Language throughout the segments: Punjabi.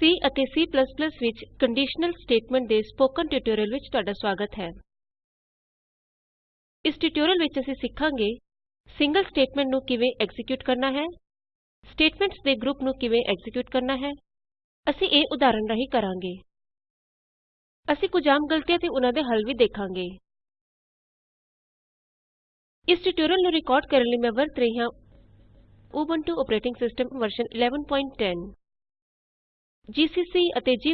C ਅਤੇ C ਵਿੱਚ ਕੰਡੀਸ਼ਨਲ ਸਟੇਟਮੈਂਟ ਦੇ ਸਪੋਕਨ ਟਿਊਟੋਰੀਅਲ ਵਿੱਚ ਤੁਹਾਡਾ ਸਵਾਗਤ ਹੈ। ਇਸ ਟਿਊਟੋਰੀਅਲ ਵਿੱਚ ਅਸੀਂ ਸਿੱਖਾਂਗੇ ਸਿੰਗਲ ਸਟੇਟਮੈਂਟ ਨੂੰ ਕਿਵੇਂ ਐਕਜ਼ੀਕਿਯੂਟ ਕਰਨਾ ਹੈ, ਸਟੇਟਮੈਂਟਸ ਦੇ ਗਰੁਪ ਨੂੰ ਕਿਵੇਂ ਐਕਜ਼ੀਕਿਯੂਟ ਕਰਨਾ ਹੈ, ਅਸੀਂ ਇਹ ਉਦਾਹਰਣ ਰਾਹੀਂ ਕਰਾਂਗੇ। ਅਸੀਂ ਕੁਝ ਆਮ ਗਲਤੀਆਂ ਤੇ ਉਨਾਂ ਦੇ ਹੱਲ ਵੀ ਦੇਖਾਂਗੇ। ਇਸ ਟਿਊਟੋਰੀਅਲ ਨੂੰ ਰਿਕਾਰਡ ਕਰਨ ਲਈ ਮੈਂ ਵਰਤ ਰਹੀ ਹਾਂ Ubuntu operating system version 1110 GCC ਅਤੇ g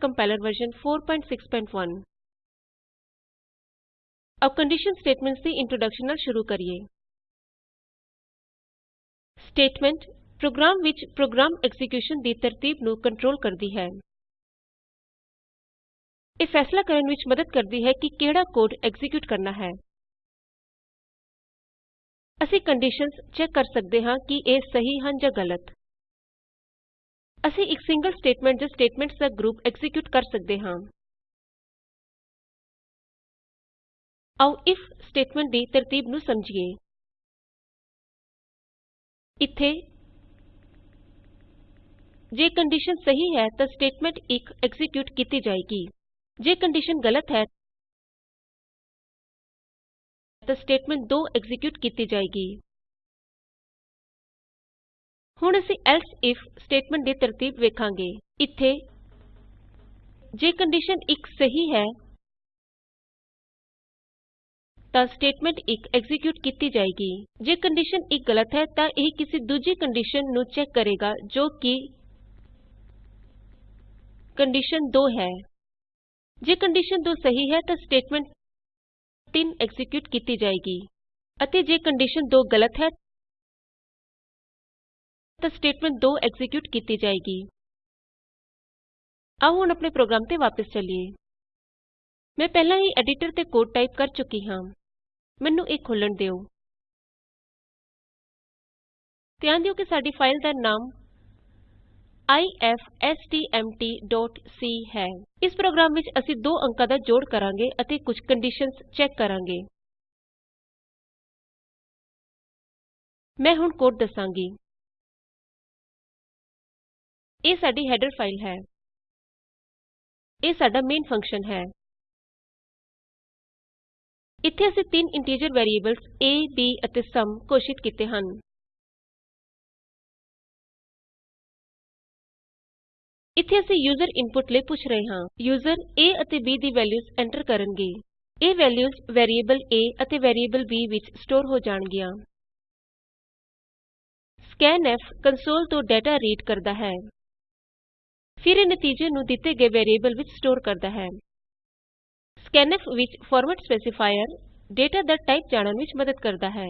ਕੰਪਾਇਲਰ ਵਰਜ਼ਨ 461 ਆਉ ਕੰਡੀਸ਼ਨ ਸਟੇਟਮੈਂਟਸ ਦੀ ਇੰਟਰੋਡੇਕਸ਼ਨ ਨਾਲ ਸ਼ੁਰੂ ਕਰੀਏ। ਸਟੇਟਮੈਂਟ ਪ੍ਰੋਗਰਾਮ ਵਿੱਚ ਪ੍ਰੋਗਰਾਮ ਐਕਜ਼ੀਕਿਯੂਸ਼ਨ ਦੀ ਤਰਤੀਬ ਨੂੰ ਕੰਟਰੋਲ ਕਰਦੀ ਹੈ। ਇਹ ਫ਼ੈਸਲਾ ਕਰਨ ਵਿੱਚ ਮਦਦ ਕਰਦੀ ਹੈ ਕਿ ਕਿਹੜਾ ਕੋਡ ਐਕਜ਼ੀਕਿਯੂਟ ਕਰਨਾ ਹੈ। ਅਸੀਂ ਕੰਡੀਸ਼ਨਸ ਚੈਕ ਕਰ ਸਕਦੇ ਹਾਂ ਕਿ ਇਹ ਸਹੀ ਹਨ ਜਾਂ ਗਲਤ। ਅਸੀਂ ਇੱਕ ਸਿੰਗਲ ਸਟੇਟਮੈਂਟ ਜਾਂ ਸਟੇਟਮੈਂਟਸ ਦਾ ਗਰੁਪ ਐਕਜ਼ੀਕਿਯੂਟ ਕਰ ਸਕਦੇ ਹਾਂ। ਆਉ ਇਫ ਸਟੇਟਮੈਂਟ ਦੀ ਤਰਤੀਬ ਨੂੰ ਸਮਝੀਏ। ਇੱਥੇ ਜੇ ਕੰਡੀਸ਼ਨ ਸਹੀ ਹੈ ਤਾਂ ਸਟੇਟਮੈਂਟ 1 ਐਕਜ਼ੀਕਿਯੂਟ ਕੀਤੀ ਜਾਏਗੀ। ਜੇ ਕੰਡੀਸ਼ਨ ਗਲਤ ਹੈ ਤਾਂ ਸਟੇਟਮੈਂਟ 2 ਐਕਜ਼ੀਕਿਯੂਟ ਕੀਤੀ ਜਾਏਗੀ। ਹੁਣ ਅਸੀਂ ਏਲਸ ਇਫ ਸਟੇਟਮੈਂਟ ਦੀ ਤਰਤੀਬ ਵੇਖਾਂਗੇ। ਇੱਥੇ ਜੇ ਕੰਡੀਸ਼ਨ 1 ਸਹੀ ਹੈ, ਤਾਂ ਸਟੇਟਮੈਂਟ 1 ਐਕਜ਼ੀਕਿਯੂਟ ਕੀਤੀ ਜਾਏਗੀ। ਜੇ ਕੰਡੀਸ਼ਨ 1 ਗਲਤ ਹੈ, ਤਾਂ ਇਹ ਕਿਸੇ ਦੂਜੀ ਕੰਡੀਸ਼ਨ ਨੂੰ ਚੈਕ ਕਰੇਗਾ, ਜੋ ਕਿ ਕੰਡੀਸ਼ਨ 2 ਹੈ। ਜੇ ਕੰਡੀਸ਼ਨ 2 ਸਹੀ ਹੈ, ਤਾਂ ਸਟੇਟਮੈਂਟ 3 ਐਕਜ਼ੀਕਿਯੂਟ ਕੀਤੀ ਜਾਏਗੀ। ਅਤੇ ਜੇ ਕੰਡੀਸ਼ਨ 2 ਗਲਤ ਹੈ ਤਾਂ ਸਟੇਟਮੈਂਟ 2 ਐਕਜ਼ੀਕਿਯੂਟ ਕੀਤੀ ਜਾਏਗੀ। ਆਓ ਹੁਣ ਆਪਣੇ ਪ੍ਰੋਗਰਾਮ ਤੇ ਵਾਪਸ ਚਲੀਏ। ਮੈਂ ਪਹਿਲਾਂ ਹੀ ਐਡੀਟਰ ਤੇ ਕੋਡ ਟਾਈਪ ਕਰ ਚੁੱਕੀ ਹਾਂ। ਮੈਨੂੰ ਇਹ ਖੋਲ੍ਹਣ ਦਿਉ ਧਿਆਨ ਦਿਓ ਕਿ ਸਾਡੀ ਫਾਈਲ ਦਾ ਨਾਮ ifstmtਸੀ ਹੈ। ਇਸ ਪ੍ਰੋਗਰਾਮ ਵਿੱਚ ਅਸੀਂ ਦੋ ਅੰਕਾਂ ਦਾ ਜੋੜ ਕਰਾਂਗੇ ਅਤੇ ਕੁਝ ਕੰਡੀਸ਼ਨਸ ਚੈਕ ਕਰਾਂਗੇ। ਮੈਂ ਹੁਣ ਕੋਡ ਦਸਾਂਗੀ। ਇਹ ਸਾਡੀ ਹੈਡਰ ਫਾਈਲ ਹੈ। ਇਹ ਸਾਡਾ ਮੇਨ ਫੰਕਸ਼ਨ ਹੈ। ਇੱਥੇ ਅਸੀਂ ਤਿੰਨ ਇੰਟੀਜਰ ਵੈਰੀਏਬਲਸ a, b ਅਤੇ ਸੁਮ ਘੋਸ਼ਿਤ ਕੀਤੇ ਹਨ। ਇੱਥੇ ਅਸੀਂ ਯੂਜ਼ਰ ਇਨਪੁਟ ਲਈ ਪੁੱਛ ਰਹੇ ਹਾਂ। ਯੂਜ਼ਰ a ਅਤੇ b ਦੀ ਵੈਲਯੂਜ਼ ਐਂਟਰ ਕਰਨਗੇ। ਇਹ ਵੈਲਯੂਜ਼ ਵੈਰੀਏਬਲ a ਅਤੇ ਵੈਰੀਏਬਲ b ਵਿੱਚ ਸਟੋਰ ਹੋ ਜਾਣਗੀਆਂ। scanf ਕੰਸੋਲ ਤੋਂ ਡੇਟਾ ਰੀਡ ਕਰਦਾ ਹੈ। ਫਿਰ ਇਹ ਨਤੀਜੇ ਨੂੰ ਦਿੱਤੇ ਗਏ ਵੈਰੀਏਬਲ ਵਿੱਚ ਸਟੋਰ ਕਰਦਾ ਹੈ। scanf ਵਿੱਚ ਫਾਰਮੈਟ ਸਪੈਸੀਫਾਇਰ ਡੇਟਾ ਦਾ ਟਾਈਪ ਜਾਣਨ ਵਿੱਚ ਮਦਦ ਕਰਦਾ ਹੈ।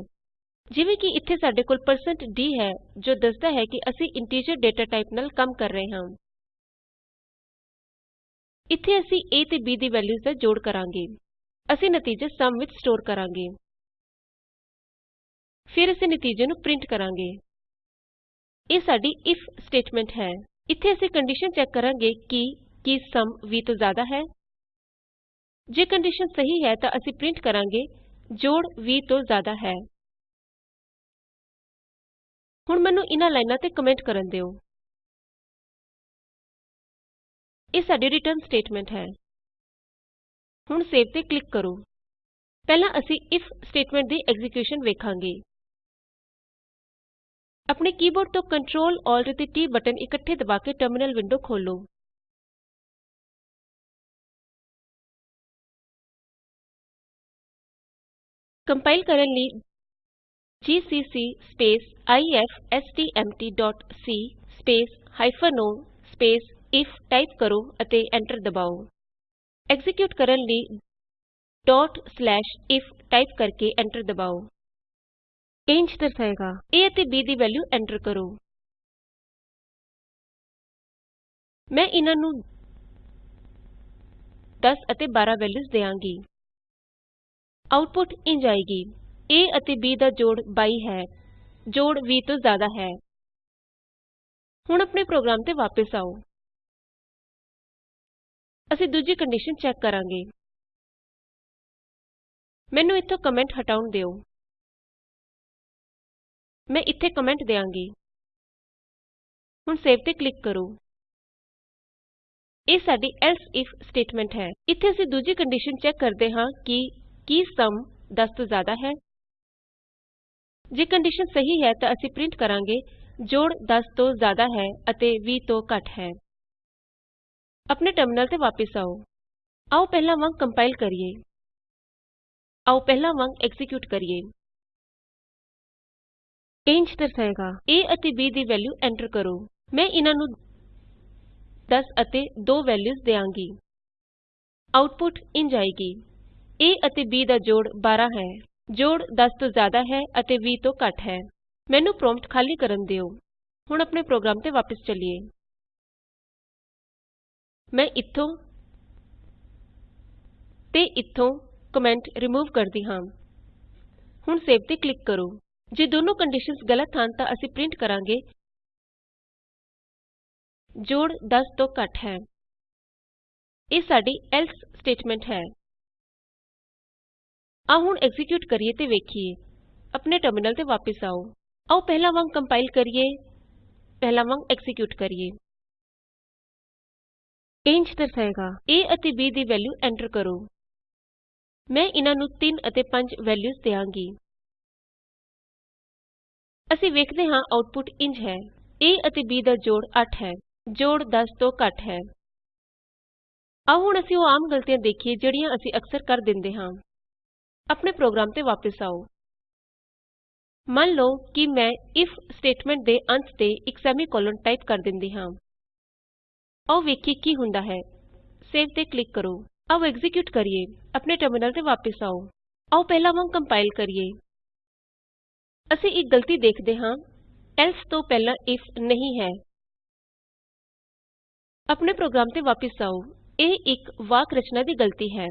ਜਿਵੇਂ ਕਿ ਇੱਥੇ ਸਾਡੇ ਕੋਲ %d ਹੈ, ਜੋ ਦੱਸਦਾ ਹੈ ਕਿ ਅਸੀਂ ਇੰਟੀਜਰ ਡੇਟਾ ਟਾਈਪ ਨਾਲ ਕੰਮ ਕਰ ਰਹੇ ਹਾਂ। ਇੱਥੇ ਅਸੀਂ a ਤੇ b ਦੀ ਵੈਲਯੂਜ਼ ਦਾ ਜੋੜ ਕਰਾਂਗੇ। ਅਸੀਂ ਨਤੀਜੇ ਸਮ ਵਿੱਚ ਸਟੋਰ ਕਰਾਂਗੇ। ਫਿਰ ਅਸੀਂ ਨਤੀਜੇ ਨੂੰ ਪ੍ਰਿੰਟ ਕਰਾਂਗੇ। ਇਹ ਸਾਡੀ ਇਫ ਸਟੇਟਮੈਂਟ ਹੈ। ਇੱਥੇ ਅਸੀਂ ਕੰਡੀਸ਼ਨ ਚੈੱਕ ਕਰਾਂਗੇ ਕਿ ਕੀ ਸੁਮ 20 ਤੋਂ ਜ਼ਿਆਦਾ ਹੈ। ਜੇ ਕੰਡੀਸ਼ਨ ਸਹੀ ਹੈ ਤਾਂ ਅਸੀਂ ਪ੍ਰਿੰਟ ਕਰਾਂਗੇ, ਜੋੜ 20 ਤੋਂ ਜ਼ਿਆਦਾ ਹੈ। ਹੁਣ ਮੈਨੂੰ ਇਹਨਾਂ ਲਾਈਨਾਂ ਤੇ ਕਮੈਂਟ ਕਰਨ ਦਿਓ। ਇਹ ਸਾਡੀ ਰਿਟਰਨ ਸਟੇਟਮੈਂਟ ਹੈ। ਹੁਣ ਸੇਵ ਤੇ ਕਲਿਕ ਕਰੋ। ਪਹਿਲਾਂ ਅਸੀਂ ਇਫ ਸਟੇਟਮੈਂਟ ਦੀ ਐਗਜੀਕਿਊਸ਼ਨ ਵੇਖਾਂਗੇ। ਆਪਣੇ ਕੀਬੋਰਡ ਤੋਂ Ctrl Alt ਅਤੇ T ਬਟਨ ਇਕੱਠੇ ਦਬਾ ਕੇ ਟਰਮਿਨਲ ਵਿੰਡੋ ਖੋਲ੍ਹੋ ਕੰਪਾਇਲ ਕਰਨ ਲਈ ਜੀਸੀਸੀ ifstmtਸੀ o ਆਈਐਫ ਟਾਈਪ ਕਰੋ ਅਤੇ ਐਂਟਰ ਦਬਾਉ ਐਕਜ਼ੀਕਿਯੂਟ ਕਰਨ ਲਈ if ਟਾਈਪ ਕਰਕੇ ਐਂਟਰ ਦਬਾਉ ਇਹ ਇੰਝ ਦਰਸਾਏਗਾ। A ਅਤੇ b ਦੀ ਵੈਲਯੂ ਐਂਟਰ ਕਰੋ। ਮੈਂ ਇਹਨਾਂ ਨੂੰ 10 ਅਤੇ 12 ਵੈਲਯੂਜ਼ ਦਿਆਂਗੀ। ਆਉਟਪੁਟ ਇੰਝ ਆਏਗੀ। A ਅਤੇ b ਦਾ ਜੋੜ 22 ਹੈ। ਜੋੜ 20 ਤੋਂ ਜ਼ਿਆਦਾ ਹੈ। ਹੁਣ ਆਪਣੇ ਪ੍ਰੋਗਰਾਮ ਤੇ ਵਾਪਸ ਆਓ। ਅਸੀਂ ਦੂਜੀ ਕੰਡੀਸ਼ਨ ਚੈੱਕ ਕਰਾਂਗੇ। ਮੈਨੂੰ ਇੱਥੋਂ ਕਮੈਂਟ ਹਟਾਉਣ ਦਿਓ। ਮੈਂ ਇੱਥੇ ਕਮੈਂਟ ਦਿਆਂਗੀ। ਹੁਣ ਸੇਵ ਤੇ ਕਲਿਕ ਕਰੋ। ਇਹ ਸਾਡੀ else ਇਫ ਸਟੇਟਮੈਂਟ ਹੈ। ਇੱਥੇ ਅਸੀਂ ਦੂਜੀ ਕੰਡੀਸ਼ਨ ਚੈੱਕ ਕਰਦੇ ਹਾਂ ਕਿ ਕੀ ਸਮ 10 ਤੋਂ ਜ਼ਿਆਦਾ ਹੈ। ਜੇ ਕੰਡੀਸ਼ਨ ਸਹੀ ਹੈ ਤਾਂ ਅਸੀਂ ਪ੍ਰਿੰਟ ਕਰਾਂਗੇ, ਜੋੜ 10 ਤੋਂ ਜ਼ਿਆਦਾ ਹੈ ਅਤੇ 20 ਤੋਂ ਘੱਟ ਹੈ। ਆਪਣੇ ਟਰਮਿਨਲ ਤੇ ਵਾਪਸ ਆਓ। ਆਓ ਪਹਿਲਾਂ ਵਾਂਗ ਕੰਪਾਇਲ ਕਰੀਏ। ਆਓ ਪਹਿਲਾਂ ਵਾਂਗ ਐਕਜ਼ੀਕਿਯੂਟ ਕਰੀਏ। ਇੰਜ ਦਰਸਾਏਗਾ, a ਅਤੇ b ਦੀ ਵੈਲਯੂ ਐਂਟਰ ਕਰੋ। ਮੈਂ ਇਹਨਾਂ ਨੂੰ 10 ਅਤੇ 2 ਵੈਲਯੂਜ਼ ਦਿਆਂਗੀ। ਆਉਟਪੁਟ ਇੰਜ ਆਏਗੀ a ਅਤੇ b ਦਾ ਜੋੜ 12 ਹੈ। ਜੋੜ 10 ਤੋਂ ਜ਼ਿਆਦਾ ਹੈ ਅਤੇ 20 ਤੋਂ ਘੱਟ ਹੈ। ਮੈਨੂੰ ਪ੍ਰੋਂਪਟ ਖਾਲੀ ਕਰਨ ਦਿਉ ਹੁਣ ਆਪਣੇ ਪ੍ਰੋਗਰਾਮ ਤੇ ਵਾਪਸ ਚਲੀਏ। ਮੈਂ ਇਥੋਂ ਤੇ ਇਥੋਂ ਕਮੈਂਟ ਰਿਮੂਵ ਕਰਦੀ ਹਾਂ। ਹੁਣ ਸੇਵ ਤੇ ਕਲਿਕ ਕਰੋ। ਜੇ ਦੋਨੋਂ ਕੰਡੀਸ਼ਨਸ ਗਲਤ ਹਨ ਤਾਂ ਅਸੀਂ ਪ੍ਰਿੰਟ ਕਰਾਂਗੇ ਜੋੜ 10 ਤੋਂ ਘੱਟ ਹੈ। ਇਹ ਸਾਡੀ ਏਲਸ ਸਟੇਟਮੈਂਟ ਹੈ। ਆਓ ਹੁਣ ਐਕਜ਼ੀਕਿਯੂਟ ਕਰੀਏ ਤੇ ਵੇਖੀਏ। ਆਪਣੇ ਟਰਮਿਨਲ ਤੇ ਵਾਪਸ ਆਓ। ਆਓ ਪਹਿਲਾਂ ਵਾਂਗ ਕੰਪਾਇਲ ਕਰੀਏ। ਪਹਿਲਾਂ ਵਾਂਗ ਐਕਜ਼ੀਕਿਯੂਟ ਕਰੀਏ। ਇੰਜ ਦਰਸਾਏਗਾ। A ਅਤੇ b ਦੀ ਵੈਲਯੂ ਐਂਟਰ ਕਰੋ। ਮੈਂ ਇਹਨਾਂ ਨੂੰ 3 ਅਤੇ 5 ਵੈਲਯੂਜ਼ ਦਿਆਂਗੀ। ਅਸੀਂ ਵੇਖਦੇ ਹਾਂ ਆਉਟਪੁਟ ਇੰਜ ਹੈ। A ਅਤੇ b ਦਾ ਜੋੜ 8 ਹੈ। ਜੋੜ 10 ਤੋਂ ਘੱਟ ਹੈ। ਆਓ ਹੁਣ ਅਸੀਂ ਉਹ ਆਮ ਗਲਤੀਆਂ ਦੇਖੀਏ ਜਿਹੜੀਆਂ ਅਸੀਂ ਅਕਸਰ ਕਰ ਦਿੰਦੇ ਹਾਂ। ਆਪਣੇ ਪ੍ਰੋਗਰਾਮ ਤੇ ਵਾਪਸ ਆਓ। ਮੰਨ ਲਓ ਕਿ ਮੈਂ ਇਫ ਸਟੇਟਮੈਂਟ ਦੇ ਅੰਤ ਤੇ ਇੱਕ ਸੈਮੀਕੋਲਨ ਟਾਈਪ ਕਰ ਦਿੰਦੀ ਹਾਂ। ਆਓ ਵੇਖੀਏ ਕੀ ਹੁੰਦਾ ਹੈ। ਸੇਵ ਤੇ ਕਲਿਕ ਕਰੋ। ਆਓ ਐਗਜੀਕਿਊਟ ਕਰੀਏ। ਆਪਣੇ ਟਰਮਿਨਲ ਤੇ ਵਾਪਸ ਆਓ। ਆਓ ਪਹਿਲਾਂ ਵਾਂਗ ਕੰਪਾਇਲ ਕਰੀਏ। ਅਸੀਂ ਇੱਕ ਗਲਤੀ ਦੇਖਦੇ ਹਾਂ। ਏਲਸ ਤੋਂ ਪਹਿਲਾਂ ਇਫ ਨਹੀਂ ਹੈ। ਆਪਣੇ ਪ੍ਰੋਗਰਾਮ ਤੇ ਵਾਪਸ ਆਓ। ਇਹ ਇੱਕ ਵਾਕ ਰਚਨਾ ਦੀ ਗਲਤੀ ਹੈ।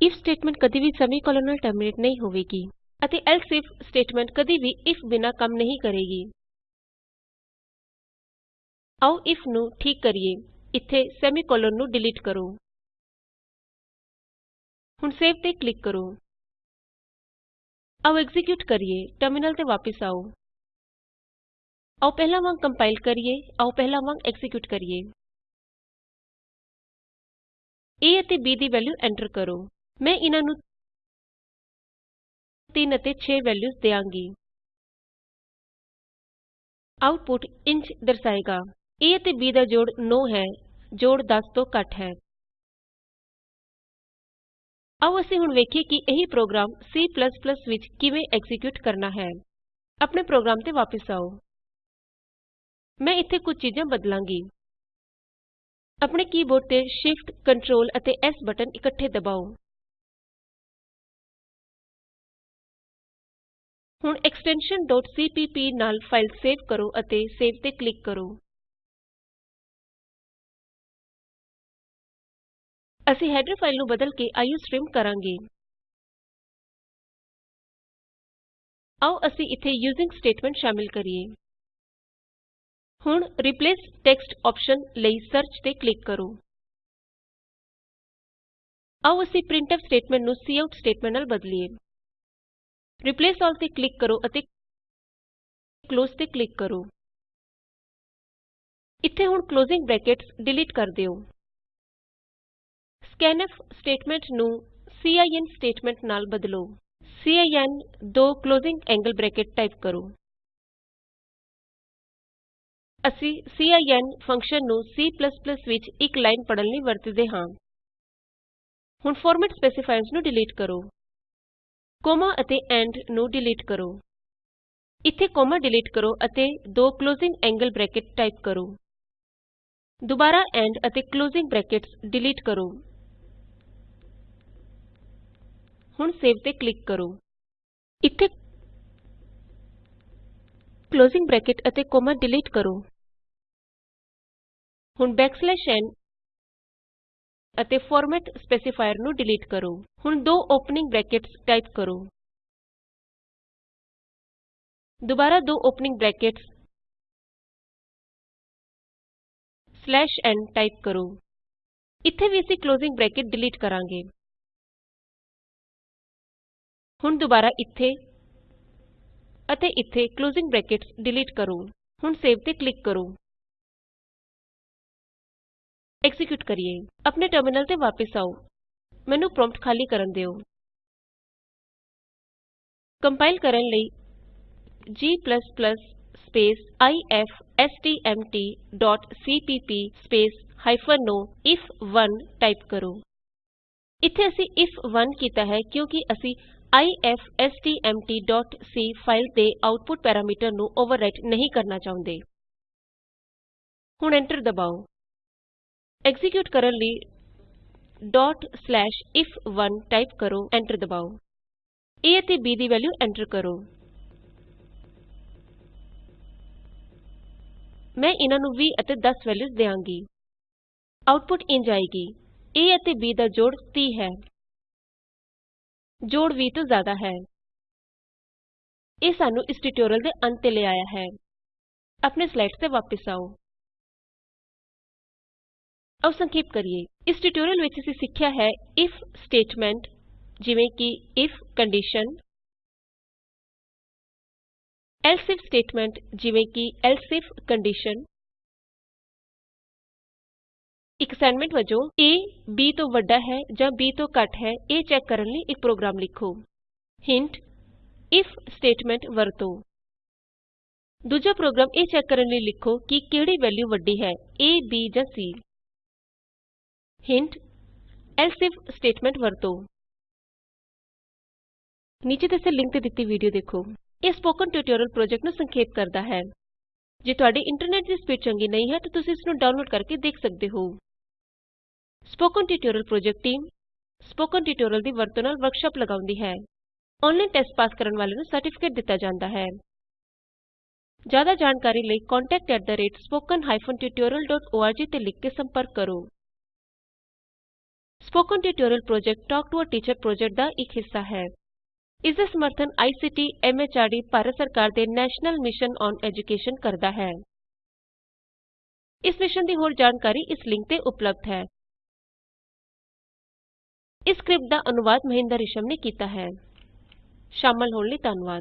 ਇਫ ਸਟੇਟਮੈਂਟ ਕਦੀ ਵੀ ਸੈਮੀਕੋਲਨ ਨਾਲ ਟਰਮੀਨੇਟ ਨਹੀਂ ਹੋਵੇਗੀ ਅਤੇ ਏਲਸ ਇਫ ਸਟੇਟਮੈਂਟ ਕਦੀ ਵੀ ਇਫ ਬਿਨਾ ਕੰਮ ਨਹੀਂ ਕਰੇਗੀ। ਆਓ ਇਫ ਨੂੰ ਠੀਕ ਕਰੀਏ। ਇੱਥੇ ਸੈਮੀਕੋਲਨ ਨੂੰ ਡਿਲੀਟ ਕਰੋ। ਹੁਣ ਸੇਵ ਤੇ ਕਲਿਕ ਕਰੋ। ਆਓ ਐਕਜ਼ੀਕਿਯੂਟ ਕਰੀਏ, ਟਰਮਿਨਲ ਤੇ ਵਾਪਸ ਆਓ। ਆਓ ਪਹਿਲਾਂ ਵਾਂਗ ਕੰਪਾਇਲ ਕਰੀਏ, ਆਓ ਪਹਿਲਾਂ ਵਾਂਗ ਐਕਜ਼ੀਕਿਯੂਟ ਕਰੀਏ। A ਅਤੇ b ਦੀ ਵੈਲਯੂ ਐਂਟਰ ਕਰੋ। ਮੈਂ ਇਹਨਾਂ ਨੂੰ 3 ਅਤੇ 6 ਵੈਲਯੂਜ਼ ਦਿਆਂਗੀ। ਆਉਟਪੁਟ ਇੰਜ ਦਰਸਾਏਗਾ। A ਅਤੇ b ਦਾ ਜੋੜ 9 ਹੈ, ਜੋੜ 10 ਤੋਂ ਘੱਟ ਹੈ। ਆਓ ਅਸੀਂ ਹੁਣ ਵੇਖੀਏ ਕਿ ਇਹੀ ਪ੍ਰੋਗਰਾਮ C ਵਿੱਚ ਕਿਵੇਂ ਐਕਜ਼ੀਕਿਯੂਟ ਕਰਨਾ ਹੈ। ਆਪਣੇ ਪ੍ਰੋਗਰਾਮ ਤੇ ਵਾਪਸ ਆਓ। ਮੈਂ ਇੱਥੇ ਕੁਝ ਚੀਜ਼ਾਂ ਬਦਲਾਂਗੀ। ਆਪਣੇ ਕੀਬੋਰਡ ਤੇ Shift, Ctrl ਅਤੇ S ਬਟਨ ਇਕੱਠੇ ਦਬਾਓ। ਹੁਣ ਐਕਸਟੈਨਸ਼ਨ cpp ਨਾਲ ਫਾਈਲ ਸੇਵ ਕਰੋ ਅਤੇ ਸੇਵ ਤੇ ਕਲਿਕ ਕਰੋ। ਅਸੀਂ ਹੈਡਰ ਫਾਈਲ ਨੂੰ ਬਦਲ ਕੇ ਆਈਓਸਟ੍ਰੀਮ ਕਰਾਂਗੇ। ਆਓ ਅਸੀਂ ਇੱਥੇ ਯੂਜ਼ਿੰਗ ਸਟੇਟਮੈਂਟ ਸ਼ਾਮਿਲ ਕਰੀਏ। ਹੁਣ ਰਿਪਲੇਸ ਟੈਕਸਟ ਆਪਸ਼ਨ ਲਈ ਸਰਚ ਤੇ ਕਲਿਕ ਕਰੋ। ਆਓ ਅਸੀਂ ਪ੍ਰਿੰਟਫ ਸਟੇਟਮੈਂਟ ਨੂੰ ਕਾਉਟ ਸਟੇਟਮੈਂਟ ਨਾਲ ਬਦਲੀਏ। ਰਿਪਲੇਸ ਆਲ ਤੇ ਕਲਿਕ ਕਰੋ ਅਤੇ ਕਲੋਜ਼ ਤੇ ਕਲਿਕ ਕਰੋ। ਇੱਥੇ ਹੁਣ ਕਲੋਜ਼ਿੰਗ ਬ੍ਰੈਕਟਸ ਡਿਲੀਟ ਕਰ ਦਿਓ। Scanf ਸਟੇਟਮੈਂਟ ਨੂੰ ਸਿਨ ਸਟੇਟਮੈਂਟ ਨਾਲ ਬਦਲੋ। ਸਿਨ ਦੋ ਕਲੋਜ਼ਿੰਗ ਐਂਗਲ ਬ੍ਰੈਕਟ ਟਾਈਪ ਕਰੋ। ਅਸੀਂ ਸਿਨ ਫੰਕਸ਼ਨ ਨੂੰ C ਵਿੱਚ ਇੱਕ ਲਾਈਨ ਪੜ੍ਹਨ ਲਈ ਵਰਤਦੇ ਹਾਂ। ਹੁਣ ਫਾਰਮੈਟ ਸਪੈਸੀਫਾਇਰਸ ਨੂੰ ਡਿਲੀਟ ਕਰੋ। ਕੋਮਾ ਅਤੇ ਐਂਡ ਨੂੰ ਡਿਲੀਟ ਕਰੋ। ਇੱਥੇ ਕੋਮਾ ਡਿਲੀਟ ਕਰੋ ਅਤੇ ਦੋ ਕਲੋਜ਼ਿੰਗ ਐਂਗਲ ਬ੍ਰੈਕਟ ਟਾਈਪ ਕਰੋ। ਦੁਬਾਰਾ ਐਂਡ ਅਤੇ ਕਲੋਜ਼ਿੰਗ ਬ੍ਰੈਕਟਸ ਡਿਲੀਟ ਕਰੋ। ਹੁਣ ਸੇਵ ਤੇ ਕਲਿਕ ਕਰੋ। ਇੱਥੇ closing bracket and comma delete ਕਰੋ। ਹੁਣ n ਅਤੇ ਫਾਰਮੈਟ ਸਪੈਸੀਫਾਇਰ ਨੂੰ ਡਿਲੀਟ ਕਰੋ। ਹੁਣ ਦੋ ਓਪਨਿੰਗ ਬ੍ਰੈਕਟਸ ਟਾਈਪ ਕਰੋ। ਦੁਬਾਰਾ ਦੋ ਓਪਨਿੰਗ ਬ੍ਰੈਕਟਸ n ਟਾਈਪ ਕਰੋ। ਇੱਥੇ ਵੀ ਅਸੀਂ ਕਲੋਜ਼ਿੰਗ ਬ੍ਰੈਕਟ ਡਿਲੀਟ ਕਰਾਂਗੇ। ਹੁਣ ਦੁਬਾਰਾ ਇੱਥੇ ਅਤੇ ਇੱਥੇ ਕਲੋਜ਼ਿੰਗ ਬ੍ਰੈਕਟਸ ਡਿਲੀਟ ਕਰੋ। ਹੁਣ ਸੇਵ ਤੇ ਕਲਿਕ ਕਰੋ। ਐਕਜ਼ੀਕਿਯੂਟ ਕਰੀਏ। ਆਪਣੇ ਟਰਮਿਨਲ ਤੇ ਵਾਪਸ ਆਉ ਮੈਨੂੰ ਪ੍ਰੋਂਪਟ ਖਾਲੀ ਕਰਨ ਦਿਉ ਕੰਪਾਇਲ ਕਰਨ ਲਈ g space IFSTMT dot CPP space hyphen o ਇਫ1 ਟਾਈਪ ਕਰੋ। ਇਥੇ ਅਸੀਂ ਇਫ1 ਕੀਤਾ ਹੈ ਕਿਉਂਕਿ ਅਸੀਂ ifstmtਸੀ ਫਾਈਲ ਦੇ ਆਉਟਪੁਟ ਪੈਰਾਮੀਟਰ ਨੂੰ ਅੋਵਰਰਾਈਟ ਨਹੀਂ ਕਰਨਾ ਚਾਹੁੰਦੇ। ਹੁਣ ਐਂਟਰ ਦਬਾਉ ਐਕਜ਼ੀਕਿਯੂਟ ਕਰਨ ਲਈ if1 ਟਾਈਪ ਕਰੋ, ਐਂਟਰ ਦਬਾਉ a ਅਤੇ b ਦੀ ਵੈਲਯੂ ਐਂਟਰ ਕਰੋ। ਮੈਂ ਇਹਨਾਂ ਨੂੰ 20 ਅਤੇ 10 ਵੈਲਯੂਜ਼ ਦਿਆਂਗੀ। ਆਉਟਪੁਟ ਇੰਝ ਆਏਗੀ। a ਅਤੇ b ਦਾ ਜੋੜ 30 ਹੈ। ਜੋੜ 20 ਤੋਂ ਜ਼ਿਆਦਾ ਹੈ। ਇਹ ਸਾਨੂੰ ਇਸ ਟਿਯੂਟੋਰਿਅਲ ਦੇ ਅੰਤ ਤੇ ਲੈ ਆਇਆ ਹੈ। ਆਪਣੇ ਸਲਾਈਡਸ ਤੇ ਵਾਪਸ ਆਉ ਆਉ ਸੰਖੇਪ ਕਰੀਏ। ਇਸ ਟਿਊਟੋਰੀਅਲ ਵਿੱਚ ਅਸੀਂ ਸਿੱਖਿਆ ਹੈ ਇਫ ਸਟੇਟਮੈਂਟ ਜਿਵੇਂ ਕਿ if condition else if statement ਜਿਵੇਂ ਕਿ ਏਲਸ ਇਫ ਕੰਡੀਸ਼ਨ ਅਸਾਈਨਮੈਂਟ ਵਜੋਂ a, b ਤੋਂ ਵੱਡਾ ਹੈ ਜਾਂ b ਤੋਂ ਘੱਟ ਹੈ ਇਹ ਚੈੱਕ ਕਰਨ ਲਈ ਇੱਕ ਪ੍ਰੋਗਰਾਮ ਲਿਖੋ ਹਿੰਟ ਇਫ ਸਟੇਟਮੈਂਟ ਵਰਤੋ ਦੂਜਾ ਪ੍ਰੋਗਰਾਮ ਇਹ ਚੈੱਕ ਕਰਨ ਲਈ ਲਿਖੋ ਕਿ ਕਿਹੜੀ ਵੈਲਯੂ ਵੱਡੀ ਹੈ a, b ਜਾਂ c hint else if statement ਵਰਤੋ ਨੀਚੇ ਦੱਸੇ ਲਿੰਕ ਤੇ ਦਿੱਤੀ ਵੀਡੀਓ ਦੇਖੋ ਇਹ ਸਪੋਕਨ ਟਿਊਟੋਰੀਅਲ ਪ੍ਰੋਜੈਕਟ ਨੂੰ ਸੰਖੇਪ ਕਰਦਾ ਹੈ ਜੇ ਤੁਹਾਡੀ ਇੰਟਰਨੈਟ ਦੀ ਸਪੀਡ ਚੰਗੀ ਨਹੀਂ ਹੈ ਤਾਂ ਤੁਸੀਂ ਇਸ ਨੂੰ ਡਾਊਨਲੋਡ ਕਰਕੇ ਦੇਖ ਸਕਦੇ ਹੋ spoken tutorial project team spoken tutorial ਦੀ ਵਰਤੋਂ ਨਾਲ ਵਰਕਸ਼ਾਪ ਲਗਾਉਂਦੀ ਹੈ। ਆਨਲਾਈਨ ਟੈਸਟ ਪਾਸ ਕਰਨ ਵਾਲਿਆਂ ਨੂੰ ਸਰਟੀਫਿਕੇਟ ਦਿੱਤਾ ਜਾਂਦਾ ਹੈ। ਜ਼ਿਆਦਾ ਜਾਣਕਾਰੀ ਲਈ contactspoken tutorialorg ਤੇ ਲਿਖ ਕੇ ਸੰਪਰਕ ਕਰੋ। Spoken tutorial project talk to a teacher project ਦਾ ਇੱਕ ਹਿੱਸਾ ਹੈ। ਇਸ ਦਾ ਸਮਰਥਨ ਆਈਸੀਟੀ ਐਮਐਚਆਰਡੀ ਭਾਰਤ ਸਰਕਾਰ ਦੇ ਨੈਸ਼ਨਲ ਮਿਸ਼ਨ ਔਨ ਐਜੂਕੇਸ਼ਨ ਕਰਦਾ ਹੈ। ਇਸ ਮਿਸ਼ਨ ਦੀ ਹੋਰ ਜਾਣਕਾਰੀ ਇਸ ਲਿੰਕ ਤੇ ਉਪਲਬਧ ਹੈ। ਇਸ ਸਕ੍ਰਿਪਟ ਦਾ ਅਨੁਵਾਦ ਮਹਿੰਦਰ ਰਿਸ਼ਮ ਨੇ ਕੀਤਾ ਹੈ। ਸ਼ਾਮਲ ਹੋਣ ਲਈ ਧੰਨਵਾਦ।